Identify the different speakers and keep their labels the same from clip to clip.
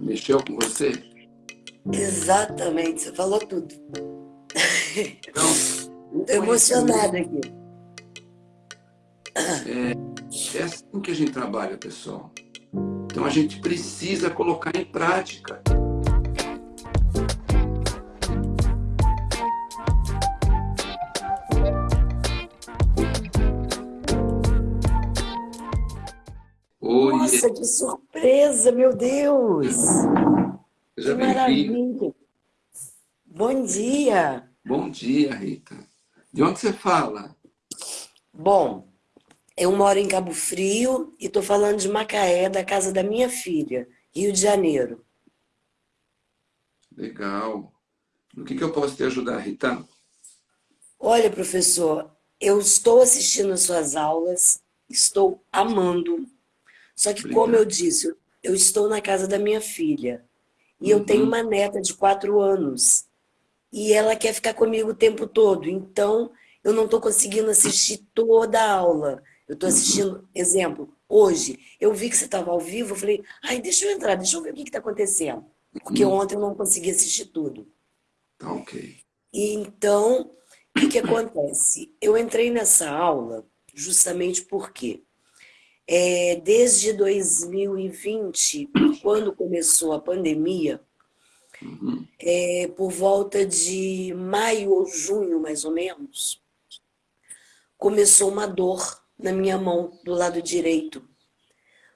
Speaker 1: Mexeu com você?
Speaker 2: Exatamente, você falou tudo.
Speaker 1: Então,
Speaker 2: Estou emocionada aqui.
Speaker 1: É, é assim que a gente trabalha, pessoal. Então a gente precisa colocar em prática.
Speaker 2: Nossa, que surpresa, meu Deus!
Speaker 1: seja
Speaker 2: maravilha! Bom dia!
Speaker 1: Bom dia, Rita. De onde você fala?
Speaker 2: Bom, eu moro em Cabo Frio e estou falando de Macaé, da casa da minha filha, Rio de Janeiro.
Speaker 1: Legal. No que, que eu posso te ajudar, Rita?
Speaker 2: Olha, professor, eu estou assistindo as suas aulas, estou amando. Só que, como eu disse, eu estou na casa da minha filha. E eu
Speaker 1: Uhum.
Speaker 2: tenho uma neta de quatro anos. E ela quer ficar comigo o tempo todo. Então, eu não estou conseguindo assistir toda a aula. Eu estou assistindo, exemplo, hoje, eu vi que você estava ao vivo, eu falei, ai, deixa eu entrar, deixa eu ver o que está acontecendo. Porque
Speaker 1: Uhum.
Speaker 2: ontem eu não consegui assistir tudo.
Speaker 1: Tá ok.
Speaker 2: E então, o que, que acontece? Eu entrei nessa aula justamente porque é, desde 2020, quando começou a pandemia,
Speaker 1: Uhum.
Speaker 2: é, por volta de maio ou junho, mais ou menos, começou uma dor na minha mão, do lado direito.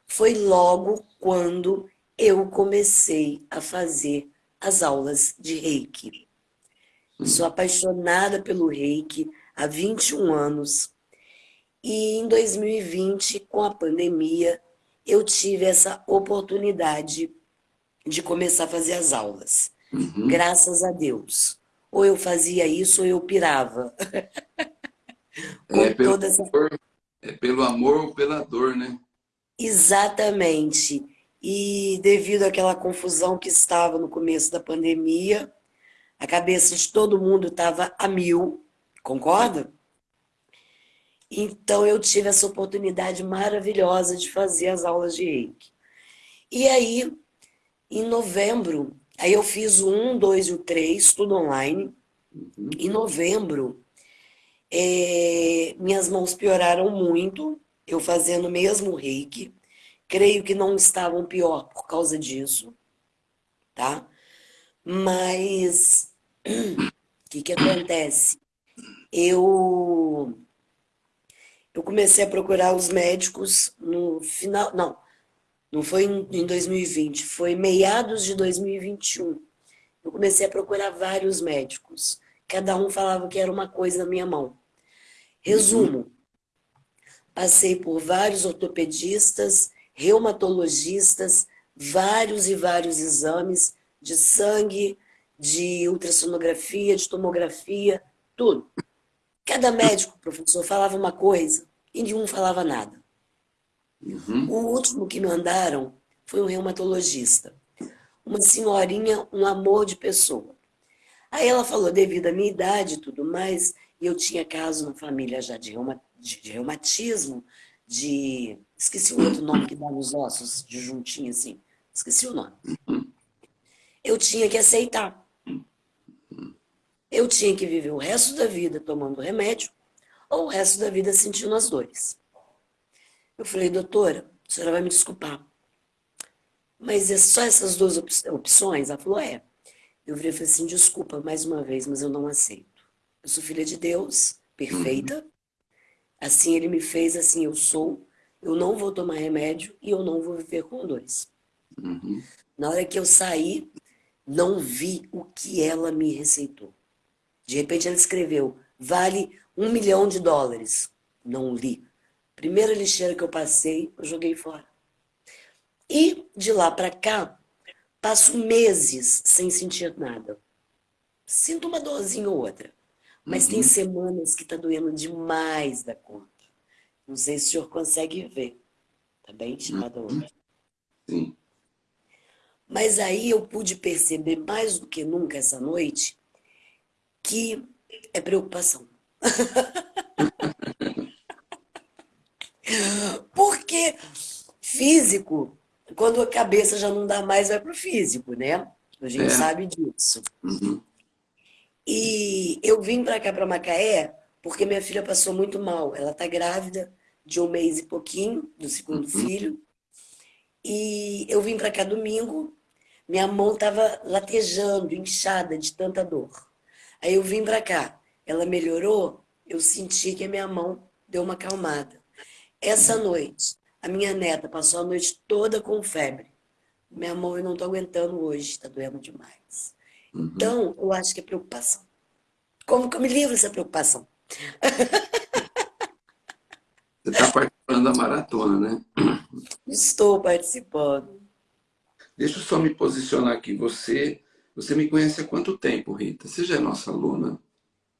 Speaker 2: Foi logo quando eu comecei a fazer as aulas de reiki. Sou apaixonada pelo reiki há 21 anos. E em 2020, com a pandemia, eu tive essa oportunidade de começar a fazer as aulas.
Speaker 1: Uhum.
Speaker 2: Graças a Deus. Ou eu fazia isso ou eu pirava.
Speaker 1: É pelo,
Speaker 2: essa
Speaker 1: amor, é pelo amor ou pela dor, né?
Speaker 2: Exatamente. E devido àquela confusão que estava no começo da pandemia, a cabeça de todo mundo estava a mil, concorda? Então eu tive essa oportunidade maravilhosa de fazer as aulas de reiki. E aí, em novembro, aí eu fiz o 1, 2 e o 3, tudo online.
Speaker 1: Uhum.
Speaker 2: Em novembro, eh, minhas mãos pioraram muito, eu fazendo mesmo reiki. Creio que não estavam pior por causa disso, tá? Mas o que que acontece? Eu eu comecei a procurar os médicos no final, não, não foi em em 2020, foi meados de 2021. Eu comecei a procurar vários médicos. Cada um falava que era uma coisa na minha mão. Resumo, passei por vários ortopedistas, reumatologistas, vários e vários exames de sangue, de ultrassonografia, de tomografia, tudo. Cada médico, professor, falava uma coisa e nenhum falava nada.
Speaker 1: Uhum.
Speaker 2: O último que me mandaram foi um reumatologista. Uma senhorinha, um amor de pessoa. Aí ela falou, devido à minha idade e tudo mais, e eu tinha caso na família já de, reuma, de, de reumatismo, de... Esqueci o outro nome que dá nos ossos, de juntinho assim. Esqueci o nome. Eu tinha que aceitar. Eu tinha que viver o resto da vida tomando remédio ou o resto da vida sentindo as dores. Eu falei, doutora, a senhora vai me desculpar, mas é só essas duas op opções? Ela falou, é. Eu virei e falei assim, desculpa mais uma vez, mas eu não aceito. Eu sou filha de Deus, perfeita. Assim ele me fez, assim eu sou. Eu não vou tomar remédio e eu não vou viver com dores.
Speaker 1: Uhum.
Speaker 2: Na hora que eu saí, não vi o que ela me receitou. De repente ela escreveu, vale um milhão de dólares. Não li. Primeira lixeira que eu passei, eu joguei fora. E de lá para cá, passo meses sem sentir nada. Sinto uma dorzinha ou outra. Mas tem semanas que tá doendo demais da conta. Não sei se o senhor consegue ver. Tá bem, estimada outra?
Speaker 1: Sim.
Speaker 2: Mas aí eu pude perceber mais do que nunca essa noite que é preocupação. Porque físico, quando a cabeça já não dá mais, vai para o físico, né? A gente
Speaker 1: É.
Speaker 2: sabe disso.
Speaker 1: Uhum.
Speaker 2: E eu vim para cá, para Macaé, porque minha filha passou muito mal. Ela está grávida de um mês e pouquinho, do segundo filho. E eu vim para cá domingo, minha mão estava latejando, inchada de tanta dor. Aí eu vim para cá, ela melhorou, eu senti que a minha mão deu uma acalmada. Essa noite, a minha neta passou a noite toda com febre. Minha mão eu não estou aguentando hoje, está doendo demais.
Speaker 1: Uhum.
Speaker 2: Então, eu acho que é preocupação. Como que eu me livro dessa preocupação?
Speaker 1: Você está participando da maratona, né?
Speaker 2: Estou participando.
Speaker 1: Deixa eu só me posicionar aqui. Você, você me conhece há quanto tempo, Rita? Você já é nossa aluna?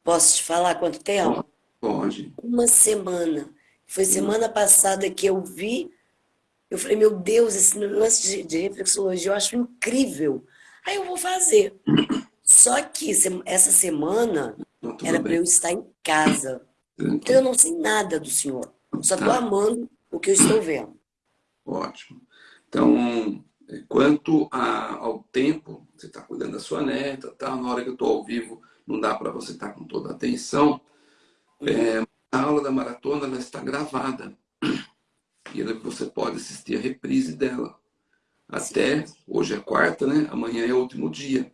Speaker 2: Posso te falar quanto tempo?
Speaker 1: Pode.
Speaker 2: Uma semana. Foi semana passada que eu vi. Eu falei, meu Deus, esse lance de, de reflexologia eu acho incrível. Aí eu vou fazer. Só que essa semana
Speaker 1: Não,
Speaker 2: era para eu estar em casa. Então eu não sei nada do senhor. Só estou
Speaker 1: Tá.
Speaker 2: amando o que eu estou vendo.
Speaker 1: Ótimo. Então, quanto a- ao tempo, você está cuidando da sua neta, tá? na hora que eu estou ao vivo, não dá para você estar com toda a atenção. É, a aula da maratona ela está gravada. E você pode assistir a reprise dela. Até, hoje é quarta, né? Amanhã é o último dia.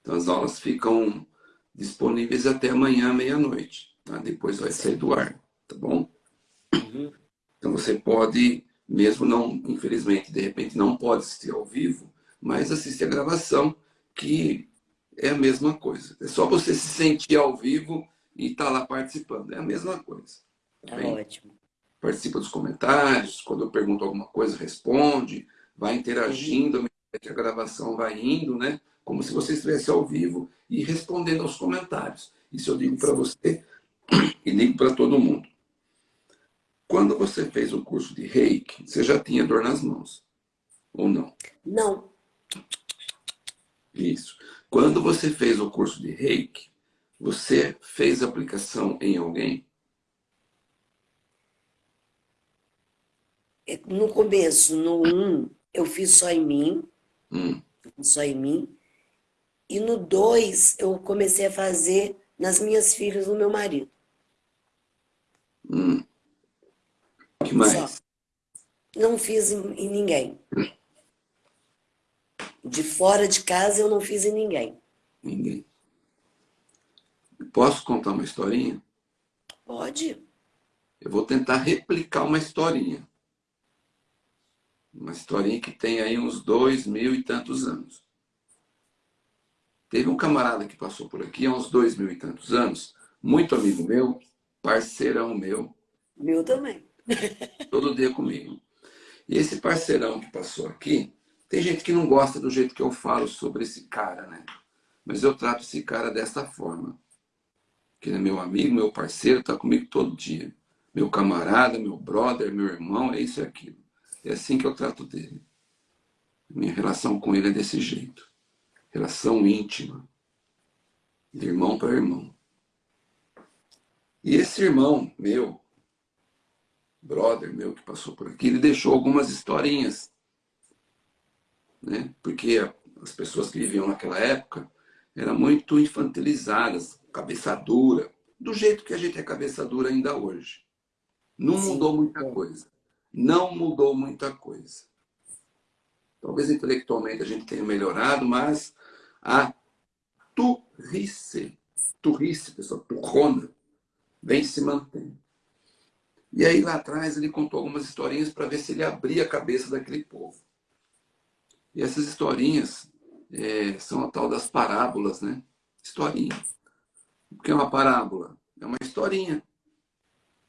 Speaker 1: Então as aulas ficam disponíveis até amanhã, meia-noite. tá? Depois vai sair do ar, tá bom?
Speaker 2: Uhum.
Speaker 1: Então você pode, mesmo não, infelizmente, de repente não pode assistir ao vivo, mas assistir a gravação, que é a mesma coisa. É só você se sentir ao vivo e estar lá participando. É a mesma coisa.
Speaker 2: Tá
Speaker 1: bem?
Speaker 2: ótimo.
Speaker 1: Participa dos comentários, quando eu pergunto alguma coisa, responde, vai interagindo, que a gravação vai indo, né? Como se você estivesse ao vivo e respondendo aos comentários. Isso eu digo para você e digo para todo mundo. Quando você fez o curso de reiki, você já tinha dor nas mãos? Ou não?
Speaker 2: Não,
Speaker 1: Isso. Quando você fez o curso de reiki, você fez aplicação em alguém?
Speaker 2: é, no começo, no 1, eu fiz só em mim,
Speaker 1: Hum,
Speaker 2: só em mim. E no 2, eu comecei a fazer nas minhas filhas do meu marido.
Speaker 1: hum. Mais?
Speaker 2: Só. Não fiz em ninguém. De fora de casa eu não fiz em ninguém.
Speaker 1: Ninguém. Posso contar uma historinha?
Speaker 2: Pode?
Speaker 1: Eu vou tentar replicar uma historinha. Uma historinha que tem aí uns dois mil e tantos anos. Teve um camarada que passou por aqui há uns dois mil e tantos anos, muito amigo meu, parceirão meu,
Speaker 2: Meu também.
Speaker 1: todo dia comigo. E esse parceirão que passou aqui, tem gente que não gosta do jeito que eu falo sobre esse cara, né? Mas eu trato esse cara dessa forma. Que ele é meu amigo, meu parceiro, tá comigo todo dia. Meu camarada, meu brother, meu irmão, é isso e aquilo. É assim que eu trato dele. Minha relação com ele é desse jeito. Relação íntima. De irmão para irmão. E esse irmão meu, brother meu que passou por aqui, ele deixou algumas historinhas. Né? Porque as pessoas que viviam naquela época eram muito infantilizadas, cabeça dura, do jeito que a gente é cabeça dura ainda hoje. Não
Speaker 2: Sim.
Speaker 1: mudou muita coisa. Não mudou muita coisa. Talvez intelectualmente a gente tenha melhorado, mas a turrice, turrice, pessoal, turrona, vem se mantendo. E aí lá atrás ele contou algumas historinhas para ver se ele abria a cabeça daquele povo. E essas historinhas é, são a tal das parábolas, né? Historinha. O que é uma parábola? É uma historinha.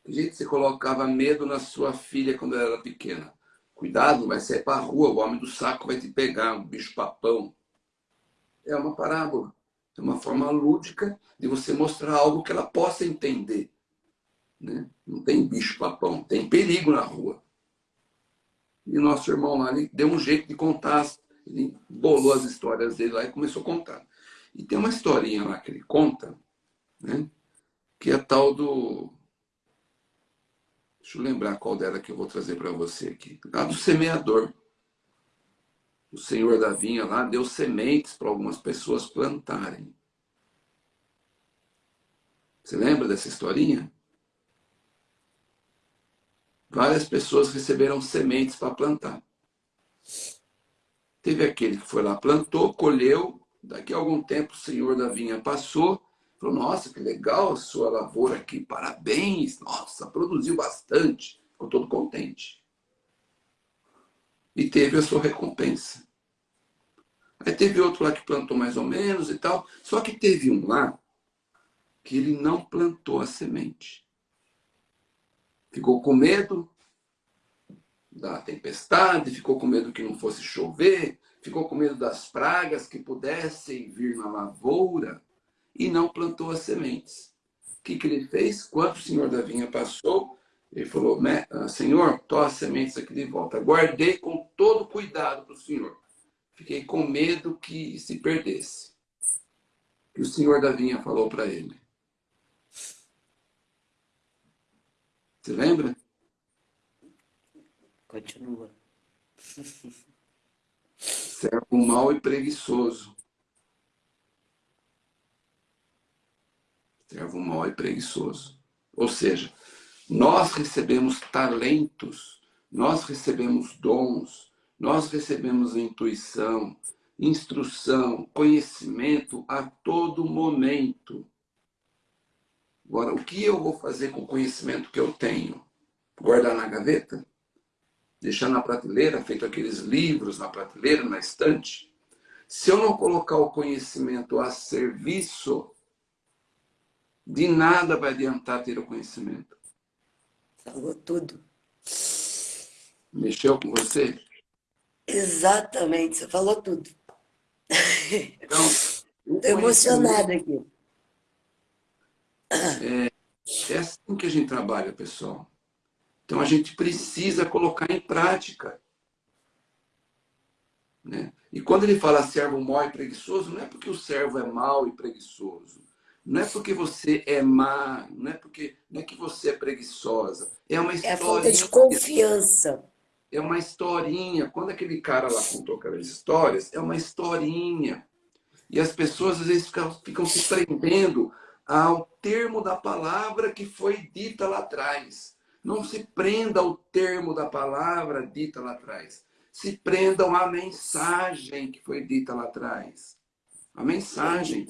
Speaker 1: Gente, você colocava medo na sua filha quando ela era pequena. Cuidado, vai sair para a rua, o homem do saco vai te pegar, um bicho papão. É uma parábola. É uma forma lúdica de você mostrar algo que ela possa entender. Né? Não tem bicho papão, tem perigo na rua. E nosso irmão lá, deu um jeito de contar, ele bolou as histórias dele lá e começou a contar. E tem uma historinha lá que ele conta, né? que é tal do. Deixa eu lembrar qual dela que eu vou trazer para você aqui. A do semeador. O senhor da vinha lá deu sementes para algumas pessoas plantarem. Você lembra dessa historinha? Várias pessoas receberam sementes para plantar. Teve aquele que foi lá, plantou, colheu. Daqui a algum tempo o senhor da vinha passou Falou, nossa, que legal a sua lavoura aqui, parabéns, nossa, produziu bastante. Ficou todo contente. E teve a sua recompensa. Aí teve outro lá que plantou mais ou menos e tal. Só que teve um lá que ele não plantou a semente. Ficou com medo da tempestade, ficou com medo que não fosse chover, ficou com medo das pragas que pudessem vir na lavoura e não plantou as sementes. O que, que ele fez? Quando o senhor da vinha passou, ele falou, ah, Senhor, tô as sementes aqui de volta. Guardei com todo cuidado para o Senhor. Fiquei com medo que se perdesse. Que o senhor da vinha falou para ele. Você lembra?
Speaker 2: Continua.
Speaker 1: Servo mau e preguiçoso. servo mau e preguiçoso. Ou seja, nós recebemos talentos, nós recebemos dons, nós recebemos intuição, instrução, conhecimento a todo momento. Agora, o que eu vou fazer com o conhecimento que eu tenho? Guardar na gaveta? Deixar na prateleira, feito aqueles livros na prateleira, na estante? Se eu não colocar o conhecimento a serviço de nada vai adiantar ter o conhecimento.
Speaker 2: Falou tudo.
Speaker 1: Mexeu com você?
Speaker 2: Exatamente, você falou tudo. Então, Estou emocionada aqui.
Speaker 1: É, é assim que a gente trabalha, pessoal. Então a gente precisa colocar em prática. Né? E quando ele fala servo mau e preguiçoso, não é porque o servo é mau e preguiçoso. Não é porque você é má, não é porque não é que você é preguiçosa. É uma
Speaker 2: historinha. É falta de confiança.
Speaker 1: É uma historinha. Quando aquele cara lá contou aquelas histórias, é uma historinha. E as pessoas às vezes ficam, ficam se prendendo ao termo da palavra que foi dita lá atrás. Não se prenda ao termo da palavra dita lá atrás. Se prendam à mensagem que foi dita lá atrás. A mensagem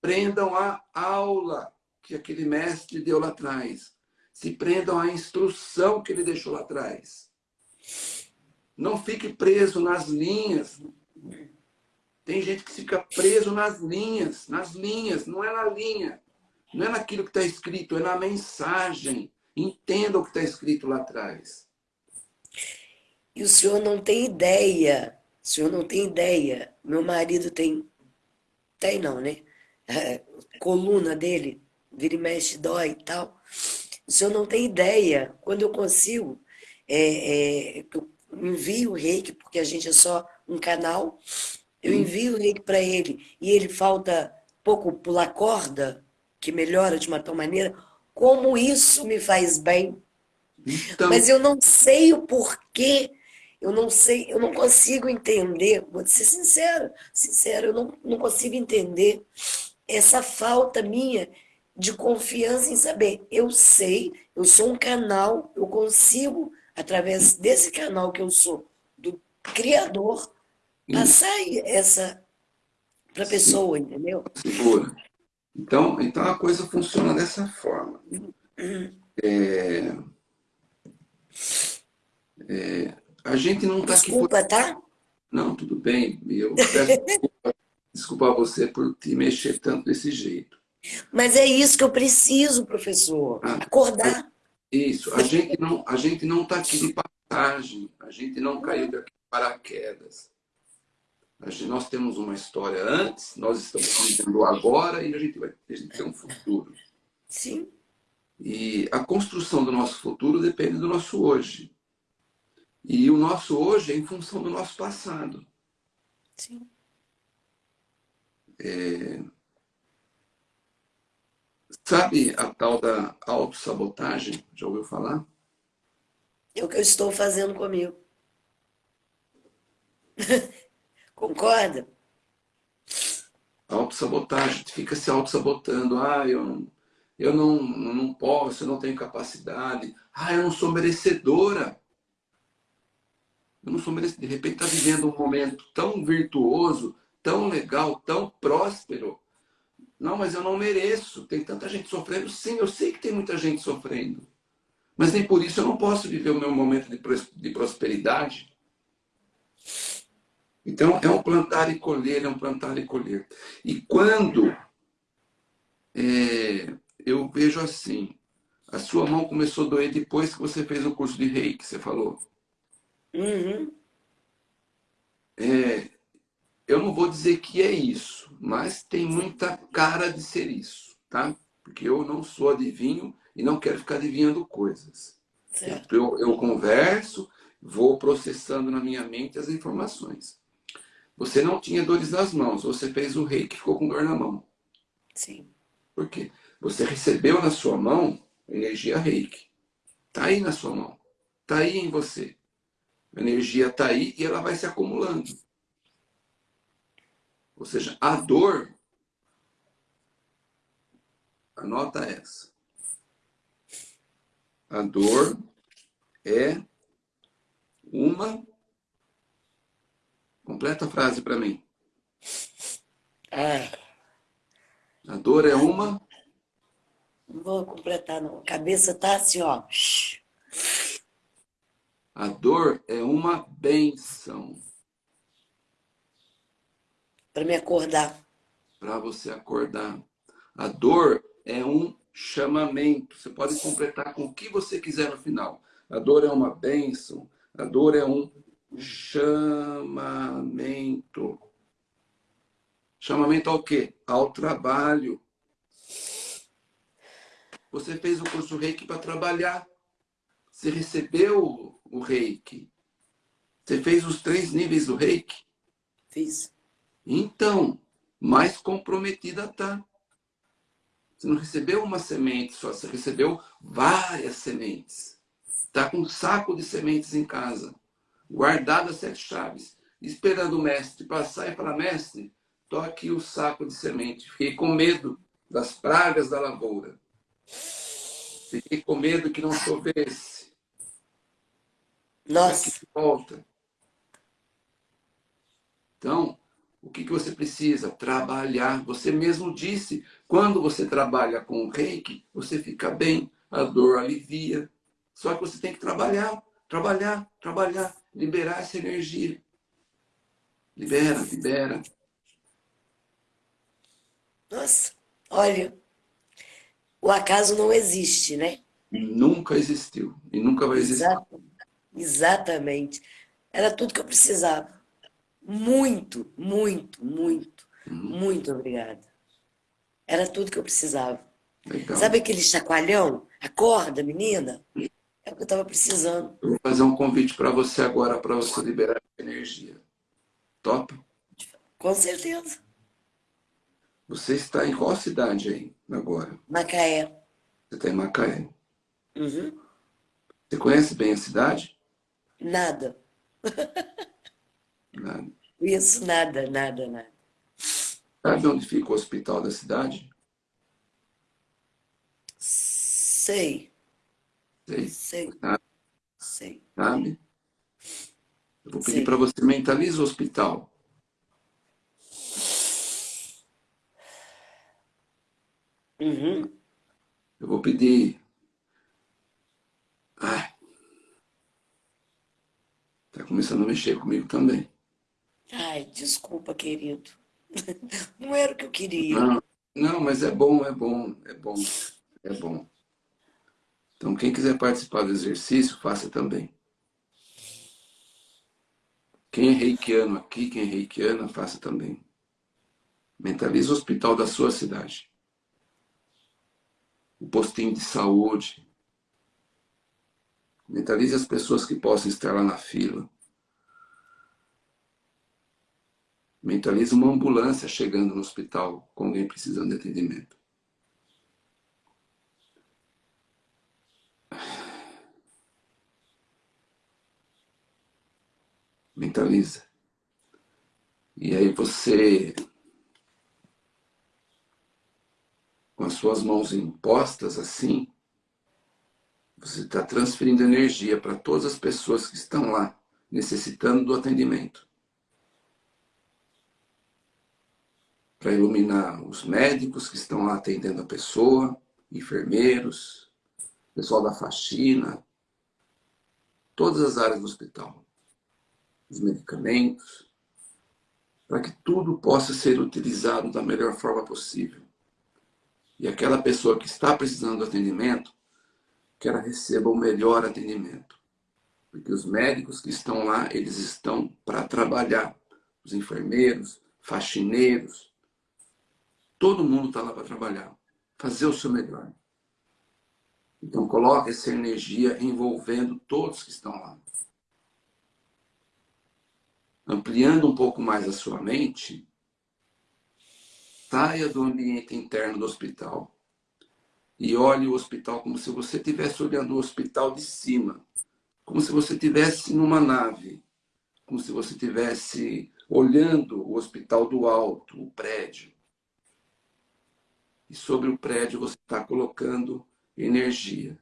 Speaker 1: prendam a aula que aquele mestre deu lá atrás. Se prendam à instrução que ele deixou lá atrás. Não fique preso nas linhas. Tem gente que fica preso nas linhas, nas linhas, não é na linha. Não é naquilo que está escrito, é na mensagem. Entenda o que está escrito lá atrás.
Speaker 2: E o senhor não tem ideia, o senhor não tem ideia. Meu marido tem, tem não, né? é, coluna dele, vira e mexe, dói e tal. O senhor não tem ideia, quando eu consigo, é, é, eu envio o reiki, porque a gente é só um canal, eu envio o reiki para ele, e ele falta pouco pular corda, que melhora de uma tal maneira, como isso me faz bem. Então... Mas eu não sei o porquê, eu não sei, eu não consigo entender, vou ser sincero, sincero, eu não, não consigo entender essa falta minha de confiança em saber, eu sei, eu sou um canal, eu consigo, através desse canal que eu sou, do Criador, passar essa para a pessoa, entendeu?
Speaker 1: Segura. Então, então a coisa funciona dessa forma. É, é, a gente não está aqui...
Speaker 2: Desculpa, por... tá?
Speaker 1: Não, tudo bem. Eu peço desculpa desculpar você por te mexer tanto desse jeito.
Speaker 2: Mas é isso que eu preciso, professor. Ah, Acordar.
Speaker 1: Isso. A gente não a gente não está aqui de passagem. A gente não caiu daqui para quedas. Nós temos uma história antes, nós estamos vivendo agora e a gente vai tem um futuro.
Speaker 2: Sim.
Speaker 1: E a construção do nosso futuro depende do nosso hoje. E o nosso hoje é em função do nosso passado.
Speaker 2: Sim.
Speaker 1: É... Sabe a tal da autossabotagem? Já ouviu falar?
Speaker 2: É o que eu estou fazendo comigo. Concorda?
Speaker 1: Autossabotagem, fica se auto-sabotando. Ah, eu não, eu não, não posso, eu não tenho capacidade. Ah, eu não sou merecedora. Eu não sou merecedora. De repente está vivendo um momento tão virtuoso, tão legal, tão próspero. Não, mas eu não mereço. Tem tanta gente sofrendo. Sim, eu sei que tem muita gente sofrendo. Mas nem por isso eu não posso viver o meu momento de prosperidade. Então, é um plantar e colher, é um plantar e colher. E quando é, eu vejo assim, a sua mão começou a doer depois que você fez o curso de reiki, você falou.
Speaker 2: Uhum.
Speaker 1: É, eu não vou dizer que é isso, mas tem muita cara de ser isso, tá? Porque eu não sou adivinho e não quero ficar adivinhando coisas. Eu, eu converso, vou processando na minha mente as informações. Você não tinha dores nas mãos, você fez o reiki e ficou com dor na mão.
Speaker 2: Sim.
Speaker 1: Por quê? Você recebeu na sua mão energia reiki. Está aí na sua mão. Está aí em você. A energia está aí e ela vai se acumulando. Ou seja, a dor, anota essa. A dor é uma. Completa a frase para mim.
Speaker 2: Ah.
Speaker 1: A dor é uma.
Speaker 2: Não vou completar, não. A cabeça tá assim, ó.
Speaker 1: A dor é uma benção.
Speaker 2: Para me acordar.
Speaker 1: Para você acordar. A dor é um chamamento. Você pode completar com o que você quiser no final. A dor é uma benção. A dor é um chamamento. Chamamento ao quê? Ao trabalho. Você fez o curso Reiki para trabalhar. Você recebeu o Reiki. Você fez os três níveis do Reiki?
Speaker 2: Fiz.
Speaker 1: Então, mais comprometida tá. Você não recebeu uma semente só, você recebeu várias sementes. Está com um saco de sementes em casa, guardado as sete chaves, esperando o mestre passar e falar, mestre, toque o saco de semente. Fiquei com medo das pragas da lavoura. Fiquei com medo que não chovesse.
Speaker 2: Nossa.
Speaker 1: Volta. Então, o que, que você precisa? Trabalhar. Você mesmo disse, quando você trabalha com o reiki, você fica bem, a dor alivia. Só que você tem que trabalhar, trabalhar, trabalhar, liberar essa energia. Libera, libera.
Speaker 2: Nossa, olha, o acaso não existe, né?
Speaker 1: Nunca existiu e nunca vai existir. Exato,
Speaker 2: exatamente. Era tudo que eu precisava. Muito, muito, muito, uhum. muito obrigada. Era tudo que eu precisava. Legal. Sabe aquele chacoalhão? Acorda, menina? É o que eu estava precisando.
Speaker 1: Eu vou fazer um convite para você agora, para você liberar energia. Top?
Speaker 2: Com certeza.
Speaker 1: Você está em qual cidade aí agora?
Speaker 2: Macaé.
Speaker 1: Você está em Macaé.
Speaker 2: Uhum.
Speaker 1: Você conhece bem a cidade?
Speaker 2: Nada.
Speaker 1: Nada.
Speaker 2: Isso, nada, nada, nada.
Speaker 1: Sabe onde fica o hospital da cidade?
Speaker 2: Sei.
Speaker 1: Sei.
Speaker 2: Sei.
Speaker 1: Sabe?
Speaker 2: Sei.
Speaker 1: Sabe? Eu vou pedir para você mentalizar o hospital.
Speaker 2: Uhum.
Speaker 1: Eu vou pedir. Ai. Tá começando a mexer comigo também.
Speaker 2: Ai, desculpa, querido. Não era o que eu queria.
Speaker 1: Não, não, mas é bom, é bom, é bom, é bom. Então, quem quiser participar do exercício, faça também. Quem é reikiano aqui, quem é reikiana, faça também. Mentalize o hospital da sua cidade o postinho de saúde. Mentalize as pessoas que possam estar lá na fila. Mentalize uma ambulância chegando no hospital com alguém precisando de atendimento. Revitaliza. E aí você, com as suas mãos impostas assim, você está transferindo energia para todas as pessoas que estão lá necessitando do atendimento. Para iluminar os médicos que estão lá atendendo a pessoa, enfermeiros, pessoal da faxina, todas as áreas do hospital, os medicamentos, para que tudo possa ser utilizado da melhor forma possível. E aquela pessoa que está precisando do atendimento, que ela receba o melhor atendimento. Porque os médicos que estão lá, eles estão para trabalhar. Os enfermeiros, faxineiros, todo mundo está lá para trabalhar, fazer o seu melhor. Então coloque essa energia envolvendo todos que estão lá. Ampliando um pouco mais a sua mente, saia do ambiente interno do hospital e olhe o hospital como se você estivesse olhando o hospital de cima, como se você estivesse numa nave, como se você estivesse olhando o hospital do alto, o prédio. E sobre o prédio você está colocando energia.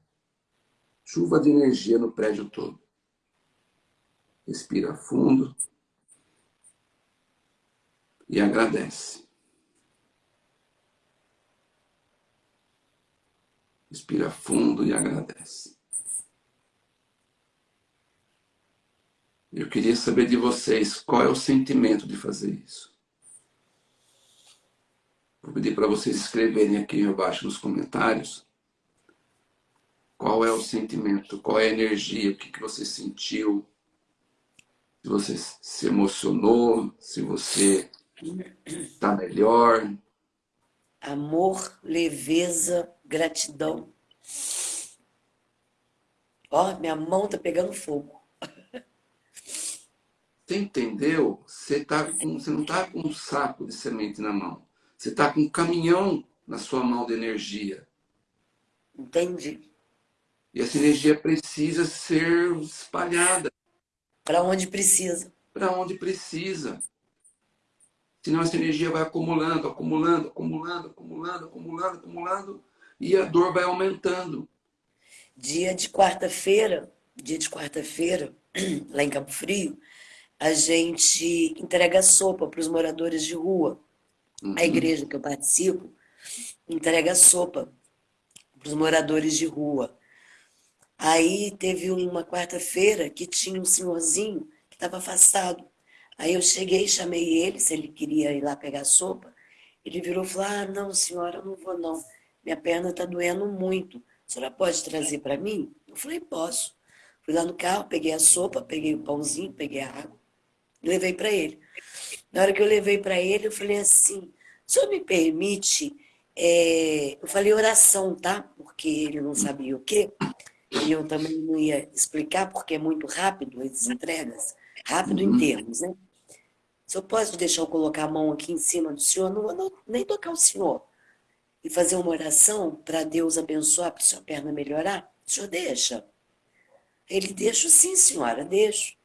Speaker 1: Chuva de energia no prédio todo. Respira fundo e agradece. Respira fundo e agradece. Eu queria saber de vocês qual é o sentimento de fazer isso. Vou pedir para vocês escreverem aqui embaixo nos comentários qual é o sentimento, qual é a energia, o que, que você sentiu, se você se emocionou, se você está melhor.
Speaker 2: Amor, leveza, gratidão. Ó, minha mão tá pegando fogo.
Speaker 1: Você entendeu? Você, tá com, você não está com um saco de semente na mão. Você está com um caminhão na sua mão de energia.
Speaker 2: Entendi.
Speaker 1: E essa energia precisa ser espalhada.
Speaker 2: Para onde precisa.
Speaker 1: Para onde precisa. Senão essa energia vai acumulando, acumulando, acumulando, acumulando, acumulando, acumulando e a dor vai aumentando.
Speaker 2: Dia de quarta-feira, dia de quarta-feira, lá em Campo Frio, a gente entrega sopa para os moradores de rua. Uhum. A igreja que eu participo entrega sopa para os moradores de rua. Aí teve uma quarta-feira que tinha um senhorzinho que estava afastado. Aí eu cheguei, chamei ele, se ele queria ir lá pegar sopa. Ele virou e falou, ah, não, senhora, eu não vou não minha perna está doendo muito. A senhora pode trazer para mim? Eu falei, posso. Fui lá no carro, peguei a sopa, peguei o pãozinho, peguei a água, levei para ele. Na hora que eu levei para ele, eu falei assim, o senhor me permite... É... Eu falei oração, tá? Porque ele não sabia o quê. E eu também não ia explicar, porque é muito rápido as entregas. Rápido em uhum. termos, né? Se eu posso deixar eu colocar a mão aqui em cima do senhor, não vou nem tocar o senhor e fazer uma oração para Deus abençoar, para sua perna melhorar? O senhor deixa? Ele, deixa sim, senhora, deixo.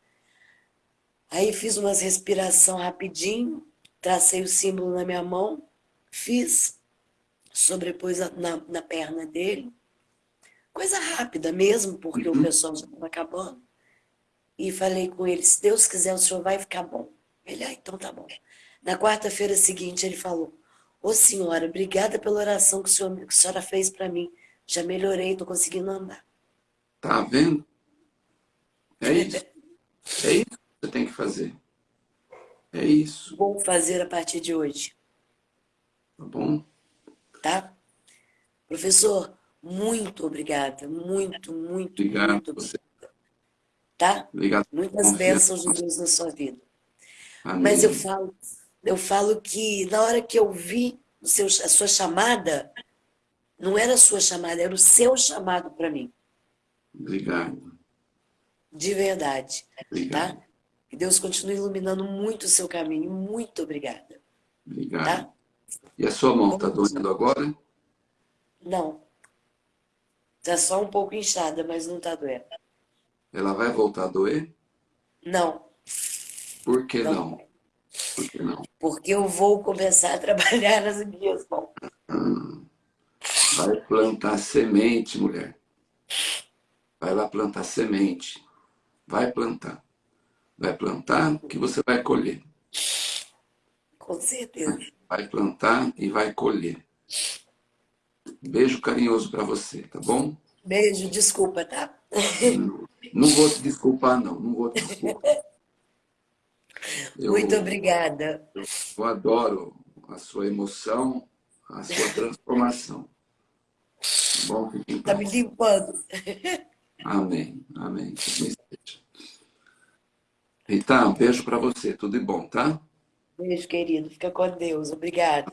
Speaker 2: Aí fiz umas respiração rapidinho, tracei o símbolo na minha mão, fiz, sobrepus na, na perna dele. Coisa rápida mesmo, porque uhum. o pessoal já estava acabando. E falei com ele, se Deus quiser, o senhor vai ficar bom. Ele, ah, então tá bom. Na quarta-feira seguinte, ele falou, Ô senhora, obrigada pela oração que, senhor, que a senhora fez para mim. Já melhorei, estou conseguindo andar.
Speaker 1: Tá vendo? É isso. É isso que você tem que fazer. É isso.
Speaker 2: Vou fazer a partir de hoje.
Speaker 1: Tá bom?
Speaker 2: Tá? Professor, muito obrigada. Muito, muito,
Speaker 1: Obrigado
Speaker 2: muito
Speaker 1: você.
Speaker 2: Tá?
Speaker 1: Obrigado.
Speaker 2: Muitas bênçãos de Deus na sua vida. Amém. Mas eu falo eu falo que na hora que eu vi o seu, a sua chamada, não era a sua chamada, era o seu chamado para mim.
Speaker 1: Obrigado.
Speaker 2: De verdade.
Speaker 1: Obrigado.
Speaker 2: Tá? Que Deus continue iluminando muito o seu caminho. Muito obrigada.
Speaker 1: Obrigado. Tá? E a sua mão está doendo agora?
Speaker 2: Não. Está só um pouco inchada, mas não está doendo.
Speaker 1: Ela vai voltar a doer?
Speaker 2: Não.
Speaker 1: Por que não? não? Por que não?
Speaker 2: Porque eu vou começar a trabalhar nas minhas mãos.
Speaker 1: Hum. Vai plantar semente, mulher. Vai lá plantar semente. Vai plantar. Vai plantar que você vai colher.
Speaker 2: Com certeza.
Speaker 1: Vai plantar e vai colher. Beijo carinhoso para você, tá bom?
Speaker 2: Beijo, desculpa, tá?
Speaker 1: Não, não vou te desculpar, não. Não vou te desculpar.
Speaker 2: Eu, Muito obrigada.
Speaker 1: Eu adoro a sua emoção, a sua transformação. Tá bom?
Speaker 2: Está me limpando.
Speaker 1: Amém, amém. Rita, um beijo para você. Tudo de bom, tá?
Speaker 2: Beijo, querido. Fica com Deus. Obrigada.